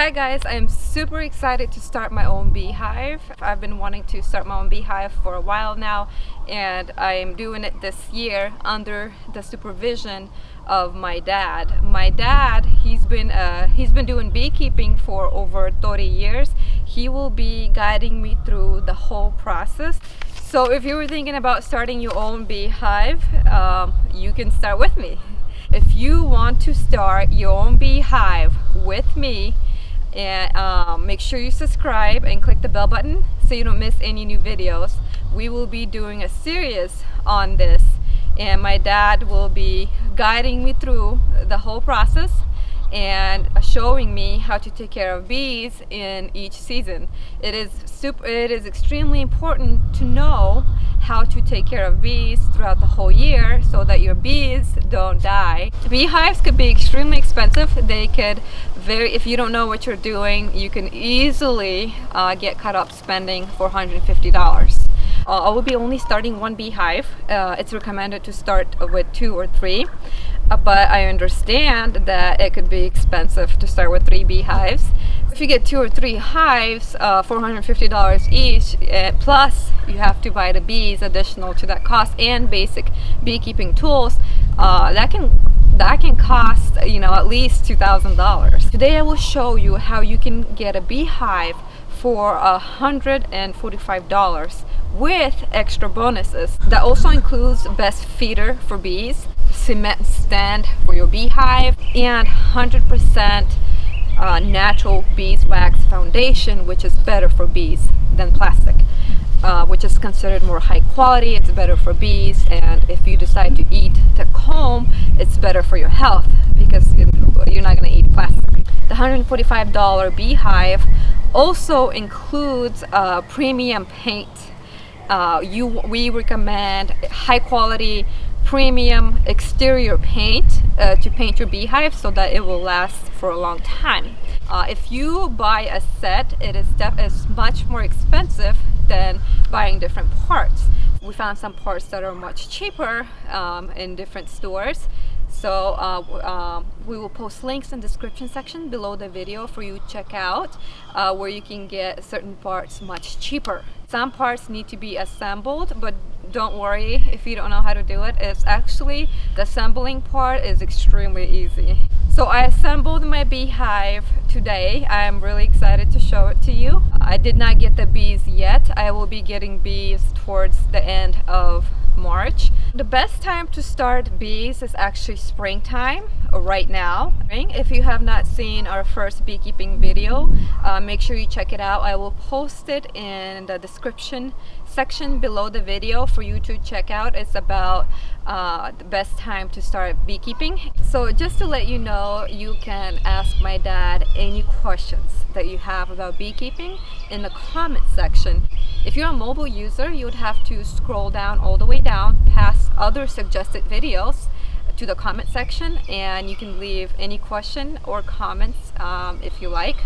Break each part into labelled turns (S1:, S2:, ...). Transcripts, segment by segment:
S1: Hi guys, I'm super excited to start my own beehive. I've been wanting to start my own beehive for a while now and I'm doing it this year under the supervision of my dad. My dad, he's been uh, he's been doing beekeeping for over 30 years. He will be guiding me through the whole process. So if you were thinking about starting your own beehive, um, you can start with me. If you want to start your own beehive with me, and um, make sure you subscribe and click the bell button so you don't miss any new videos. We will be doing a series on this and my dad will be guiding me through the whole process and showing me how to take care of bees in each season it is super it is extremely important to know how to take care of bees throughout the whole year so that your bees don't die. Beehives could be extremely expensive. They could very, if you don't know what you're doing, you can easily uh, get caught up spending $450. Uh, I will be only starting one beehive. Uh, it's recommended to start with two or three, but I understand that it could be expensive to start with three beehives. If you get two or three hives, uh, $450 each, uh, plus you have to buy the bees additional to that cost and basic beekeeping tools, uh, that can that can cost you know at least $2,000. Today I will show you how you can get a beehive for $145 with extra bonuses. That also includes best feeder for bees, cement stand for your beehive, and 100% uh, natural beeswax foundation which is better for bees than plastic uh, which is considered more high quality it's better for bees and if you decide to eat the comb it's better for your health because you're not going to eat plastic. The $145 beehive also includes uh, premium paint. Uh, you we recommend high quality premium exterior paint uh, to paint your beehive so that it will last for a long time. Uh, if you buy a set, it is, much more expensive than buying different parts. We found some parts that are much cheaper um, in different stores. So uh, uh, we will post links in description section below the video for you to check out uh, where you can get certain parts much cheaper. Some parts need to be assembled, but don't worry if you don't know how to do it. It's actually, the assembling part is extremely easy. So I assembled my beehive today. I'm really excited to show it to you. I did not get the bees yet. I will be getting bees towards the end of March. The best time to start bees is actually springtime right now. If you have not seen our first beekeeping video, uh, make sure you check it out. I will post it in the description section below the video for you to check out. It's about uh, the best time to start beekeeping. So just to let you know, you can ask my dad any questions that you have about beekeeping in the comment section. If you're a mobile user, you would have to scroll down all the way down past other suggested videos to the comment section and you can leave any question or comments um, if you like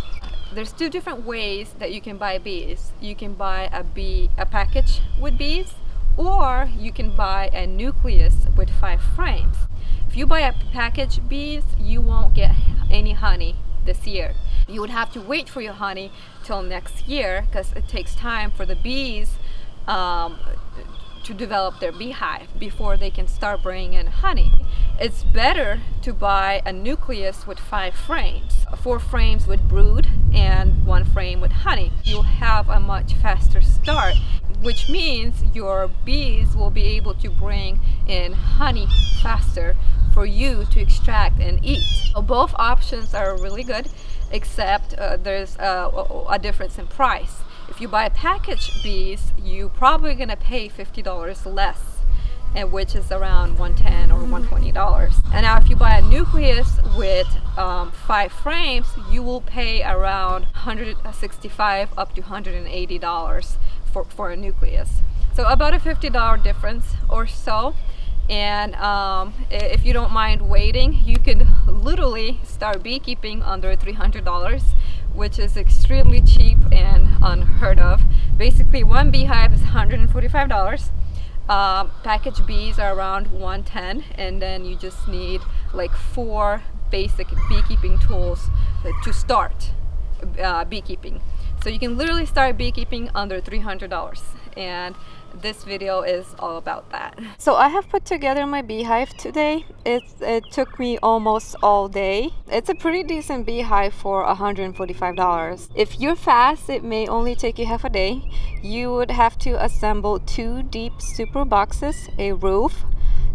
S1: there's two different ways that you can buy bees. You can buy a bee a package with bees or you can buy a nucleus with five frames. If you buy a package bees you won't get any honey this year. You would have to wait for your honey till next year because it takes time for the bees um, to develop their beehive before they can start bringing in honey. It's better to buy a nucleus with five frames, four frames with brood and one frame with honey. You'll have a much faster start, which means your bees will be able to bring in honey faster for you to extract and eat. So both options are really good, except uh, there's a, a difference in price. If you buy packaged bees, you're probably gonna pay $50 less which is around 110 or 120 dollars and now if you buy a nucleus with um, five frames you will pay around 165 up to 180 dollars for, for a nucleus so about a 50 dollar difference or so and um, if you don't mind waiting you can literally start beekeeping under 300 dollars which is extremely cheap and unheard of. Basically, one beehive is $145. Uh, package bees are around 110 and then you just need like four basic beekeeping tools to start. uh, beekeeping. So you can literally start beekeeping under $300 and this video is all about that. So I have put together my beehive today. It, it took me almost all day. It's a pretty decent beehive for $145. If you're fast, it may only take you half a day. You would have to assemble two deep super boxes, a roof,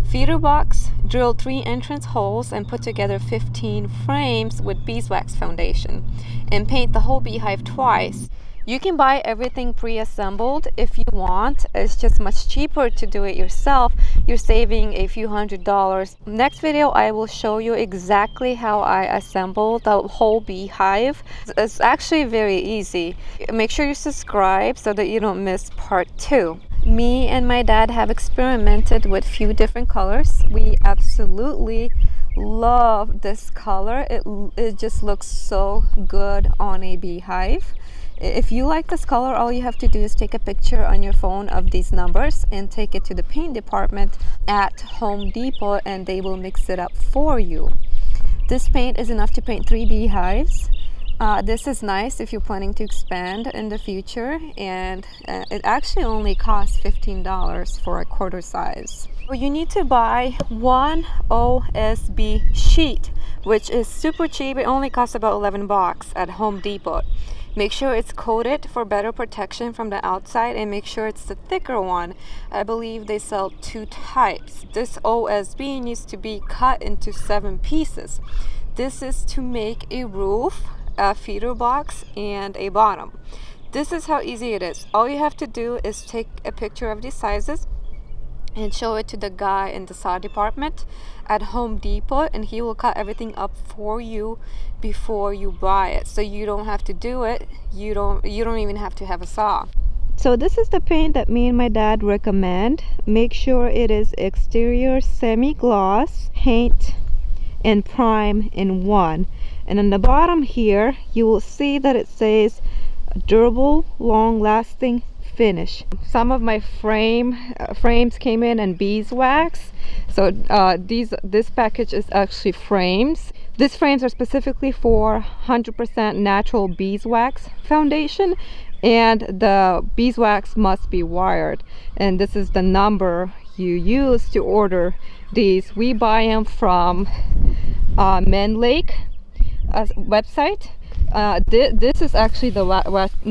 S1: feeder box, drill three entrance holes and put together 15 frames with beeswax foundation and paint the whole beehive twice. You can buy everything pre-assembled if you want. It's just much cheaper to do it yourself. You're saving a few hundred dollars. Next video, I will show you exactly how I assemble the whole beehive. It's actually very easy. Make sure you subscribe so that you don't miss part two me and my dad have experimented with few different colors we absolutely love this color it, it just looks so good on a beehive if you like this color all you have to do is take a picture on your phone of these numbers and take it to the paint department at Home Depot and they will mix it up for you this paint is enough to paint three beehives uh, this is nice if you're planning to expand in the future and uh, it actually only costs $15 for a quarter size. You need to buy one OSB sheet which is super cheap. It only costs about 11 bucks at Home Depot. Make sure it's coated for better protection from the outside and make sure it's the thicker one. I believe they sell two types. This OSB needs to be cut into seven pieces. This is to make a roof a feeder box and a bottom this is how easy it is all you have to do is take a picture of these sizes and show it to the guy in the saw department at Home Depot and he will cut everything up for you before you buy it. So you don't have to do it. You don't you don't even have to have a saw. So this is the paint that me and my dad recommend. Make sure it is exterior semi-gloss paint and prime in one. And on the bottom here you will see that it says durable long-lasting finish. Some of my frame uh, frames came in and beeswax. So uh, these this package is actually frames. These frames are specifically for 100% natural beeswax foundation and the beeswax must be wired. And this is the number you use to order these. We buy them from uh, Mann Lake uh, website. Uh, th this is actually the,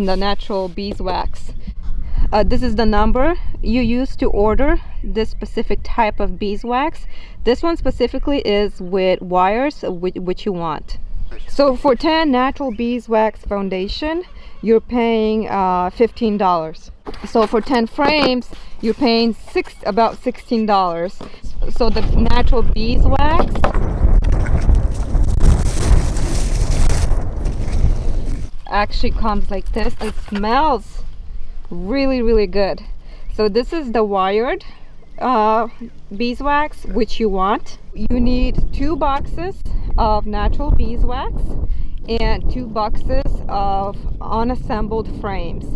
S1: the natural beeswax. Uh, this is the number you use to order this specific type of beeswax. This one specifically is with wires which, which you want. So for 10 natural beeswax foundation, you're paying uh, $15. So for 10 frames, you're paying six about $16. So the natural beeswax actually comes like this it smells really really good. So this is the wired uh, beeswax which you want. You need two boxes of natural beeswax and two boxes of unassembled frames.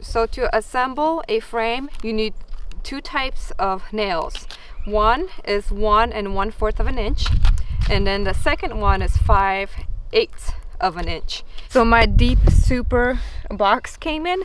S1: So to assemble a frame you need two types of nails. One is one and one fourth of an inch and then the second one is five eighths of an inch. So my deep super box came in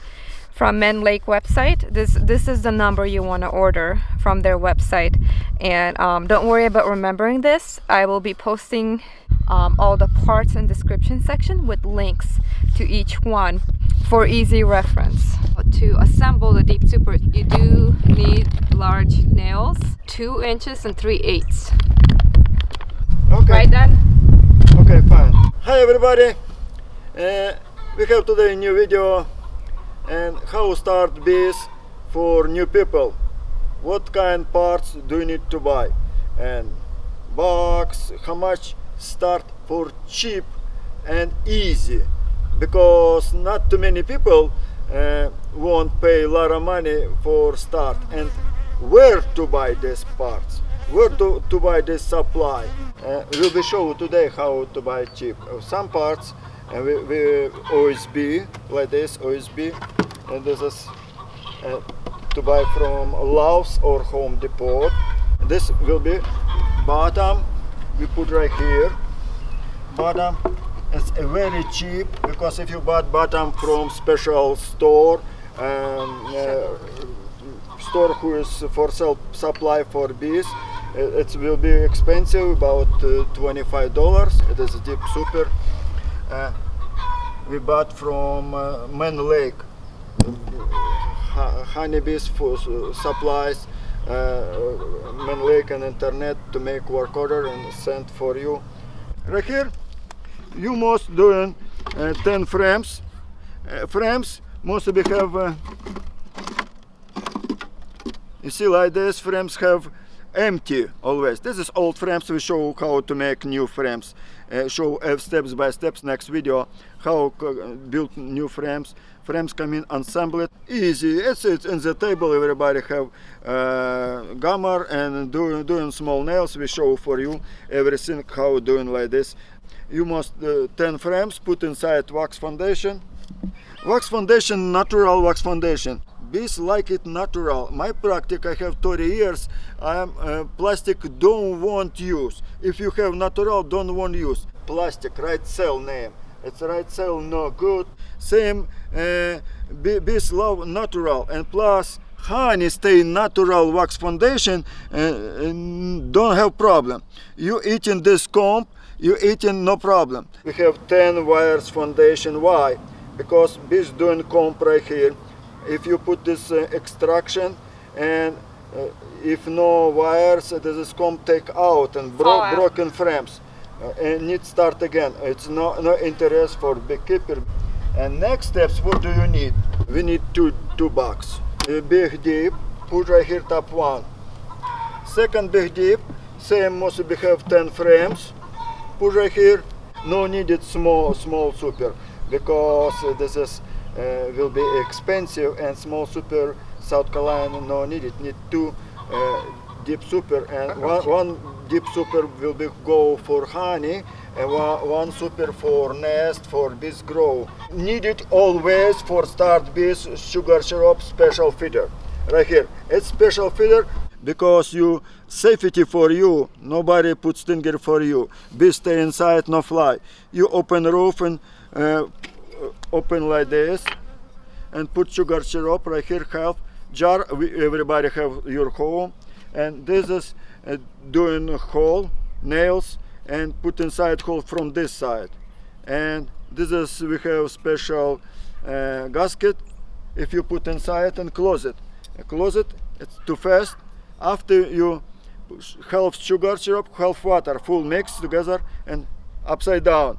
S1: from Mann Lake website. This this is the number you want to order from their website. And um, don't worry about remembering this. I will be posting um, all the parts and description section with links to each one for easy reference. To assemble the deep super, you do need large nails, two inches and three eighths.
S2: Okay.
S1: Right then?
S2: Okay, fine. Hi everybody! Uh, we have today a new video and how start bees for new people. What kind parts do you need to buy? And box, how much start for cheap and easy because not too many people uh, won't pay a lot of money for start and where to buy these parts where to, to buy this supply. Uh, we'll be show today how to buy cheap. Uh, some parts and we, we OSB like this OSB and this is uh, to buy from Lowe's or Home Depot. This will be bottom we put right here bottom it's uh, very cheap because if you bought bottom from special store um, uh, store who is for sell supply for bees it will be expensive about uh, 25 dollars. It is a deep super. Uh, we bought from uh, Mann Lake. Ho- honeybees for supplies uh, Mann Lake and internet to make work order and send for you. Right here you must doing uh, 10 frames. Uh, frames must be have you see like this frames have empty always. This is old frames. We show how to make new frames. Uh, show uh, steps by steps. Next video how co- build new frames. Frames come in assembled. Easy. It's, it's in the table. Everybody have uh, gamma and doing doing small nails. We show for you everything how doing like this. You must uh, 10 frames put inside wax foundation. Wax foundation natural wax foundation bees like it natural. My practice i have 30 years i am uh, plastic don't want use. If you have natural don't want use. Plastic right cell name. It's right cell no good. Same uh, bee- bees love natural. And plus honey stay natural wax foundation uh, and don't have problem. You eating this comb you eating no problem. We have 10 wires foundation. Why? Because bees doing comb right here if you put this uh, extraction and uh, if no wires uh, this is comb take out and bro-
S1: Fall out.
S2: broken frames and need start again. It's no no interest for beekeeper. And next steps what do you need? We need two two box. A big deep put right here top one. Second big deep same must we have 10 frames. Put right here no needed small small super because this is will be expensive and small super South Carolina no needed need two uh, deep super and one, one deep super will be go for honey and one, one super for nest for bees grow. Needed always for start bees sugar syrup special feeder. Right here. It's special feeder because you safety for you. Nobody put stinger for you. Bees stay inside no fly. You open roof and uh, open like this and put sugar syrup right here half jar everybody have your home. And this is uh, doing hole nails and put inside hole from this side. And this is we have special uh, gasket. If you put inside and close it Uh, close it it's too fast. After you half sugar syrup half water full mix together and upside down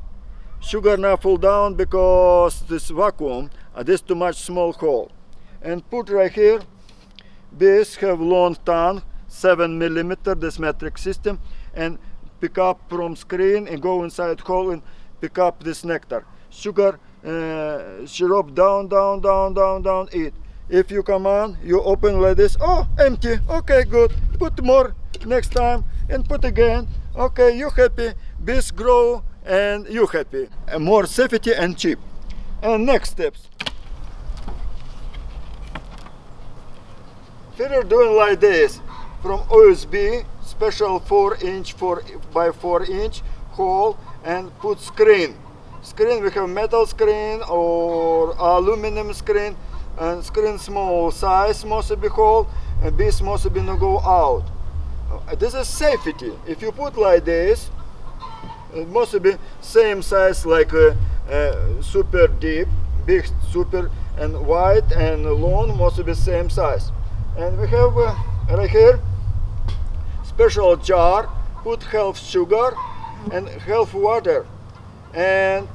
S2: sugar now fall down because this vacuum uh, this too much small hole. And put right here bees have long tongue 7 millimeter this metric system and pick up from screen and go inside hole and pick up this nectar. Sugar uh, syrup down down down down down eat. If you come on you open like this oh empty okay good. Put more next time and put again okay you happy. Bees grow and you happy. More safety and cheap. And next steps. Feeder doing like this. From OSB special 4 inch 4 by 4 inch hole and put screen. Screen we have metal screen or aluminum screen. And screen small size must be hole and this must be no go out. Uh, this is safety. If you put like this must be same size like super deep big super and wide and long must be same size. And we have uh, right here special jar put half sugar and half water. And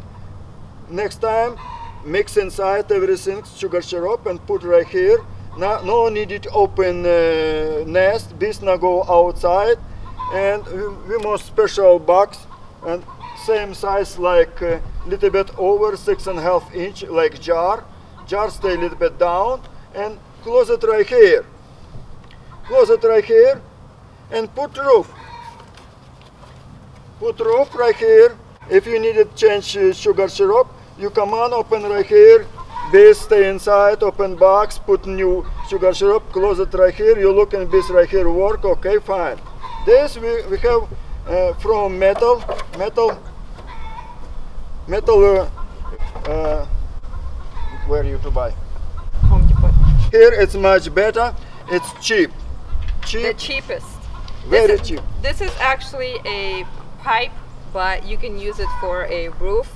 S2: next time mix inside everything sugar syrup and put right here. No, no needed open uh, nest. Bees now go outside. And we, we must special box and same size like a little bit over six and a half inch like jar. Jar stay a little bit down and close it right here. Close it right here and put roof. Put roof right here. If you need to change uh, sugar syrup you come on open right here. Bees stay inside open box put new sugar syrup close it right here. You look and bees right here work okay fine. This we, we have uh, from metal metal metal uh, where you to buy
S1: Home Depot.
S2: here it's much better it's cheap cheap The
S1: cheapest.
S2: very
S1: this is,
S2: cheap
S1: This is actually a pipe, but you can use it for a roof,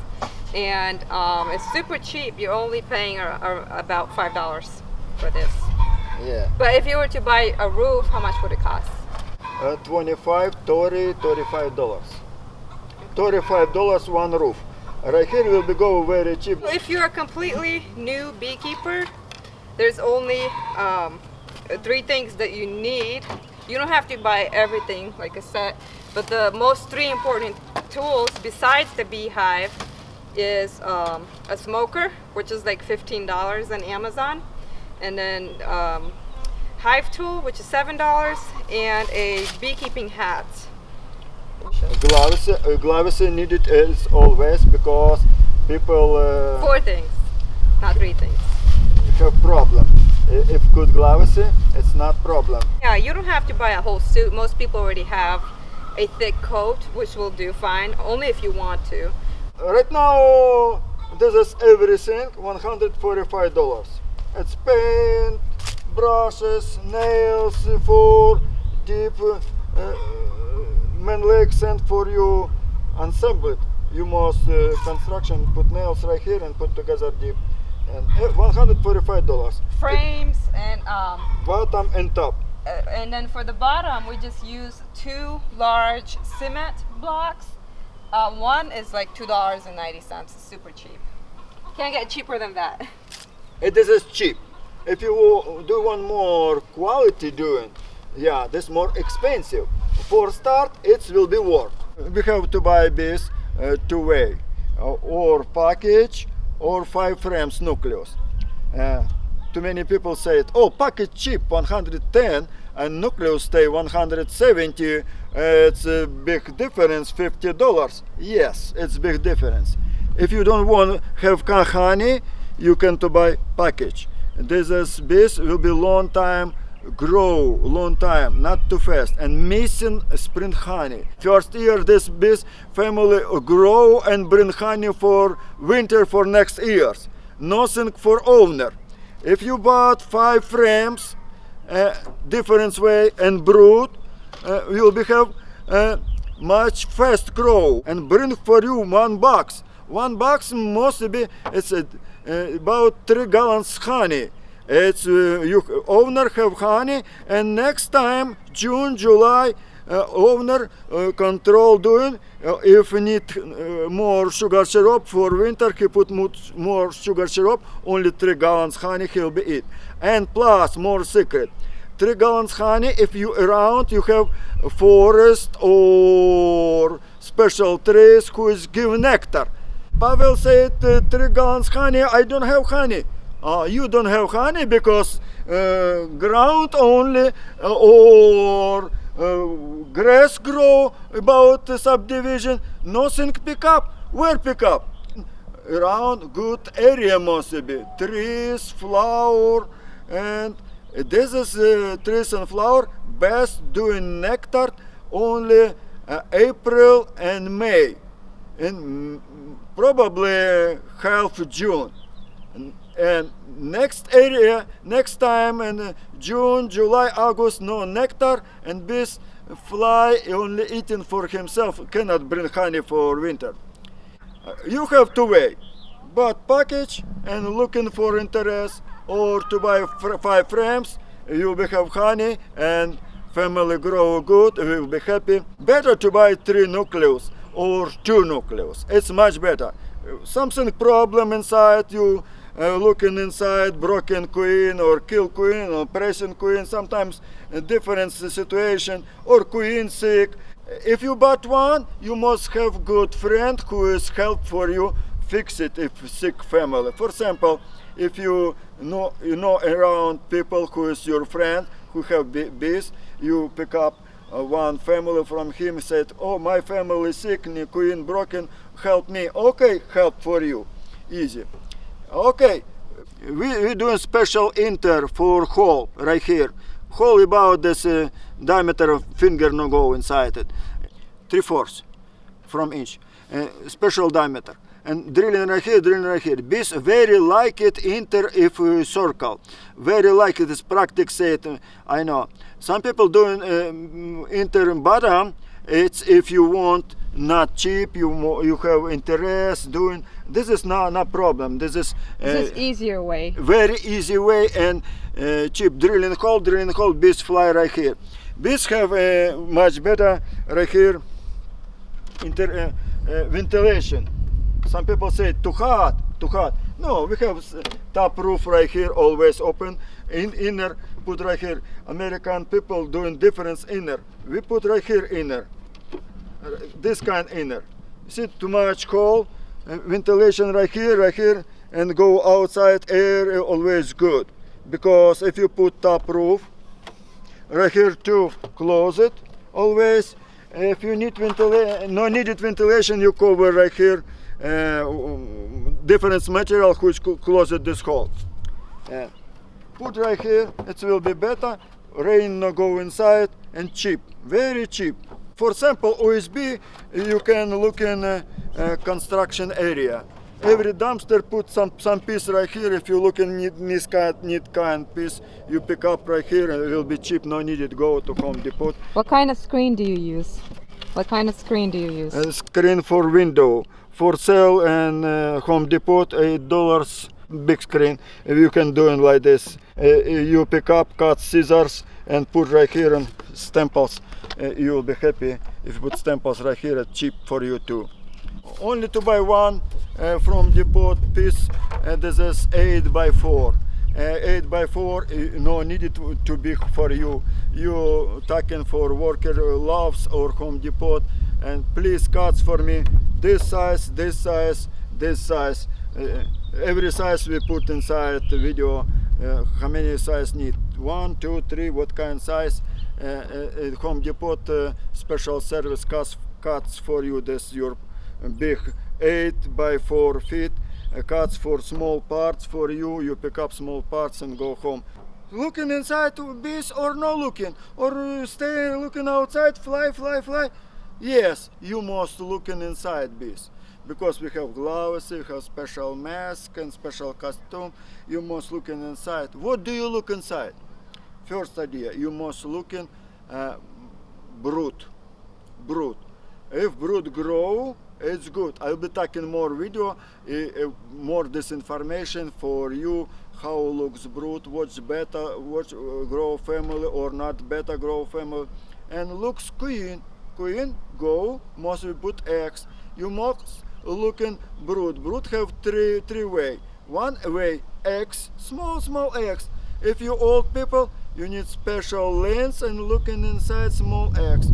S1: and um, it's super cheap. You're only paying a, a, about five dollars for this.
S2: yeah
S1: But if you were to buy a roof, how much would it cost?
S2: Uh, 25 30 35 dollars. 35 dollars one roof. Right here will be go very cheap.
S1: If you're a completely new beekeeper, there's only um, three things that you need. You don't have to buy everything like a set, but the most three important tools besides the beehive is um, a smoker, which is like $15 on Amazon, and then um, hive tool, which is $7, and a beekeeping hat.
S2: gloves uh, gloves needed as always because people uh,
S1: Four things, not three things.
S2: have problem if good gloves it's not problem
S1: Yeah, you don't have to buy a whole suit. Most people already have a thick coat, which will do fine, only if you want to.
S2: right now this is everything 145 dollars it's paint brushes nails for deep uh, man legs and for you ensemble it you must uh, construction put nails right here and put together deep and uh, 145 dollars
S1: Frames and um,
S2: bottom and top
S1: uh, and then for the bottom, we just use two large cement blocks. Uh, one is like two dollars and ninety cents. Super cheap. Can't get cheaper than that.
S2: it is is cheap if you do one more quality doing yeah this more expensive. For start it will be worth we have to buy this uh, two way uh, or package or five frames nucleus. Uh, too many people say it oh package cheap 110 and nucleus stay 170 uh, it's a big difference 50 dollars. Yes it's big difference. If you don't want have honey you can to buy package this is this will be long time grow long time not too fast. And missing spring honey. First year this bees family grow and bring honey for winter for next years. Nothing for owner. If you bought five frames uh, different way and brood uh, will be have uh, much fast grow and bring for you one box. One box must be it's uh, about three gallons honey it's you owner have honey and next time june july uh, owner uh, control doing uh, if need more sugar syrup for winter he put more sugar syrup only three gallons honey he'll be eat. And plus more secret. Three gallons honey if you around you have forest or special trees who is give nectar pavel said uh, three gallons honey i don't have honey. Uh, you don't have honey because uh, ground only uh, or uh, grass grow about subdivision. Nothing pick up. Where pick up? Around good area must be trees flower and this is uh, trees and flower best doing nectar only april and may. Mm, probably half june. And, next area next time in june july august no nectar and bees fly only eating for himself cannot bring honey for winter. You have to wait. But package and looking for interest or to buy five frames you will have honey and family grow good we will be happy. Better to buy three nucleus or two nucleus it's much better. Something problem inside you uh, looking inside broken queen or kill queen or pressing queen sometimes different situation or queen sick. If you bought one you must have good friend who is help for you fix it if sick family. For example if you know you know around people who is your friend who have bees you pick up uh, one family from him said oh my family is sick queen broken help me. Okay help for you. Easy. Okay we we doing special inter for hole right here. Hole about this uh, diameter of finger no go inside it. Three fourths from inch. Uh, special diameter and drilling right here, drilling right here. Bees very like it inter if uh, circle. Very like it is practice it. uh, I know. Some people doing um, enter bottom. It's if you want not cheap. You you have interest doing. This is not not problem. This is. Uh,
S1: This is easier way.
S2: very easy way and uh, cheap drilling hole drilling hole bees fly right here bees have uh, much better right here inter, uh, uh, ventilation some people say too hot too hot. No we have top roof right here always open. In inner put right here. American people doing difference inner. We put right here inner. This kind inner. See too much cold uh, ventilation right here right here and go outside air always good. Because if you put top roof right here to close it always if you need ventilation no needed ventilation you cover right here different material which closes this hole Uh, put right here it will be better. Rain no go inside and cheap very cheap. For example OSB you can look in uh, uh, construction area. Every dumpster put some some piece right here. If you look in need, this kind need kind piece you pick up right here and it will be cheap no need it go to home depot.
S1: What kind of screen do you use? What kind of screen do you use?
S2: and screen for window for sale and uh, home depot eight dollars big screen. You can do it like this uh, you pick up cut scissors and put right here and stemples uh, you will be happy if you put stemples right here it's cheap for you too. Only to buy one uh, from depot piece and this is 8 by 4 uh, 8 by 4 uh, no needed to, to be for you. You taking for worker Lowe's or home depot and please cuts for me. This size this size this size. Uh, every size we put inside the video uh, how many size need? One two three what kind size? Uh, uh, home depot uh, special service cuts cuts for you. This your big 8 by 4 feet. Uh, cuts for small parts for you. You pick up small parts and go home. Looking inside to bees or no looking? Or stay looking outside fly fly fly yes you must looking inside bees because we have gloves we have special mask and special costume you must looking inside. What do you look inside? First idea you must looking uh, brood brood. If brood grow it's good. I'll be taking more video uh, more this information for you how looks brood what's better what's uh, grow family or not better grow family. And looks queen queen go must we put eggs you must looking brood brood have three three way. One way eggs small small eggs if you old people you need special lens and looking inside small eggs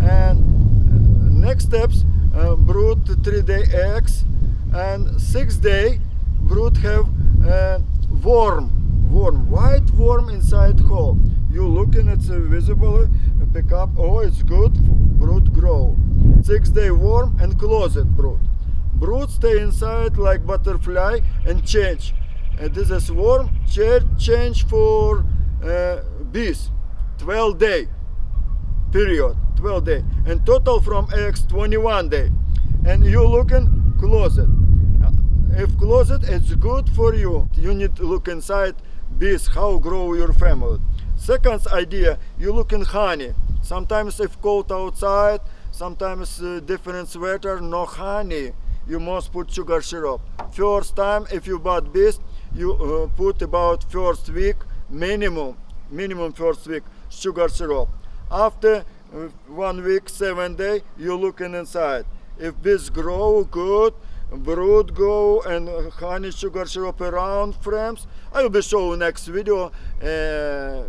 S2: and uh, next steps uh, brood three day eggs and six day brood have uh, worm. Worm white worm inside hole you looking it's uh, visible uh, pick up oh it's good brood grow. Six day warm and closet brood. Brood stay inside like butterfly and change. And this is cha- change for uh, bees. 12 day period 12 day. And total from eggs 21 day. And you looking closet Uh, if closet it's good for you. You need to look inside bees how grow your family second idea you look in honey. Sometimes if cold outside sometimes uh, different sweater no honey. You must put sugar syrup. First time if you bought bees you uh, put about first week minimum minimum first week sugar syrup. After uh, one week seven day you looking inside. If bees grow good brood go and honey sugar syrup around frames i will be showing next video uh,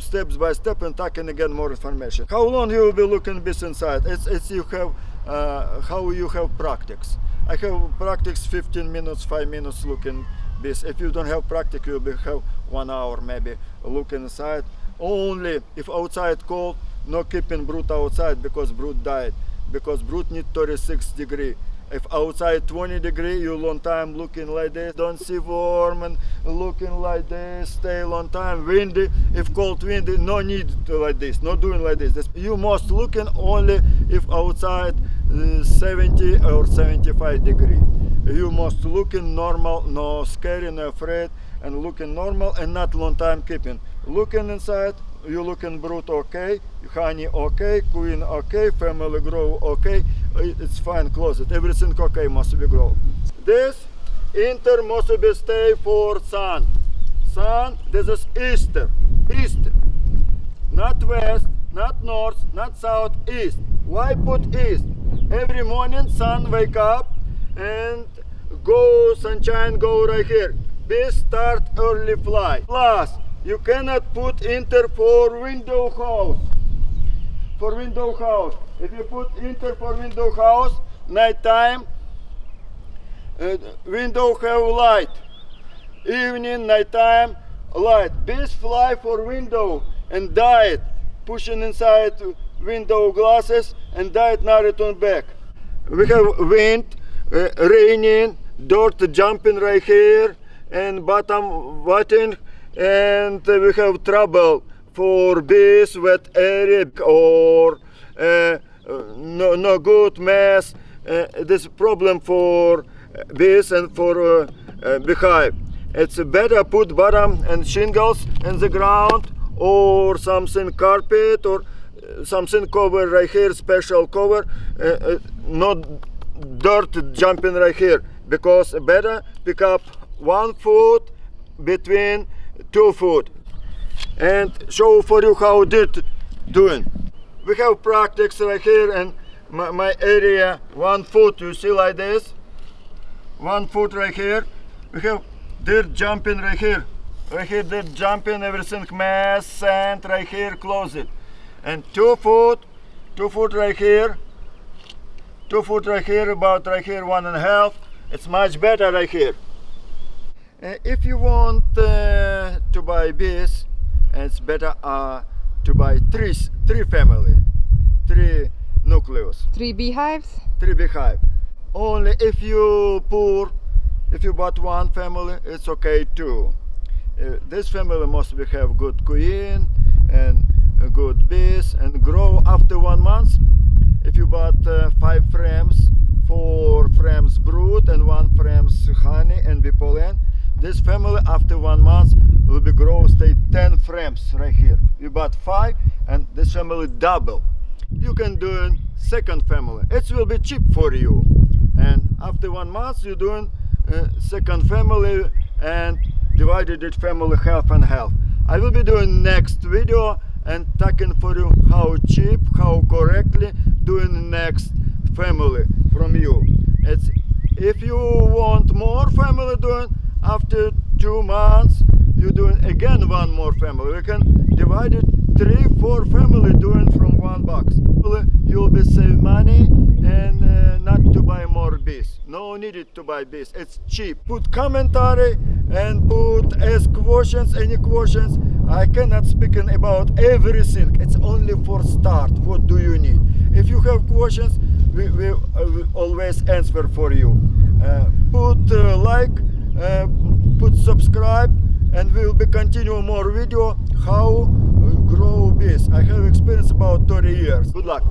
S2: steps by step and talking again more information. How long you will be looking bees inside? It's it's you have uh, how you have practice. I have practice 15 minutes 5 minutes looking bees if you don't have practice you will have one hour maybe looking inside. Only if outside cold no keeping brood outside because brood died. Because brood need 36 degree if outside 20 degree you long time looking like this. Don't see warm and looking like this. Stay long time windy. If cold windy no need like this. Not doing like this. This- you must looking only if outside uh, 70 or 75 degree. You must looking normal, no scary, no afraid, and looking normal and not long time keeping. Looking inside, you looking brood okay, honey okay, queen okay, family grow okay, it's fine closet, everything okay must be grow. This inter must be stay for sun. Sun, this is Easter, Easter. Not west, not north, not south, east. Why put east? Every morning sun wake up and go sunshine go right here. Bees start early fly. Plus, you cannot put inter for window house. For window house. If you put inter for window house, night time, uh, window have light. Evening, night time, light. Bees fly for window and died, pushing inside window glasses and died not return back. We have wind, uh, raining, dirt jumping right here, and bottom wetting, and we have trouble for this wet area or uh, no, no good mess. Uh, this problem for this and for uh, uh, beehive. It's better put bottom and shingles in the ground or something carpet or something cover right here special cover not dirt jumping right here because better pick up one foot between two foot and show for you how did doing. We have practice right here and my, my area one foot you see like this? One foot right here. We have dirt jumping right here. Right here dirt jumping everything mess sand right here close it. And two foot two foot right here. Two foot right here about right here one and a half. It's much better right here. Uh, if you want uh, to buy bees it's better uh, to buy three three family three nucleus.
S1: Three beehives?
S2: three beehive. Only if you poor if you bought one family it's okay too. Uh, this family must be have good queen and good bees and grow after one month. If you bought uh, five frames four frames brood and one frames honey and bee pollen this family after one month will be grow stay 10 frames right here. You bought five and this family double. You can do a second family. It will be cheap for you. And after one month you're doing uh, second family and divided it family half and half. I will be doing next video and talking for you how cheap how correctly doing next family from you. It's if you want more family doing after two months you doing again one more family. We can divide it three four family doing from one box. You'll be save money and uh, not to buy more bees. No needed to buy bees. It's cheap. Put commentary and put ask questions any questions. I cannot speaking about everything. It's only for start. What do you need? If you have questions we, we, uh, always answer for you. Uh, put uh, like uh, put subscribe and we will be continue more video how grow bees i have experience about 30 years. Good luck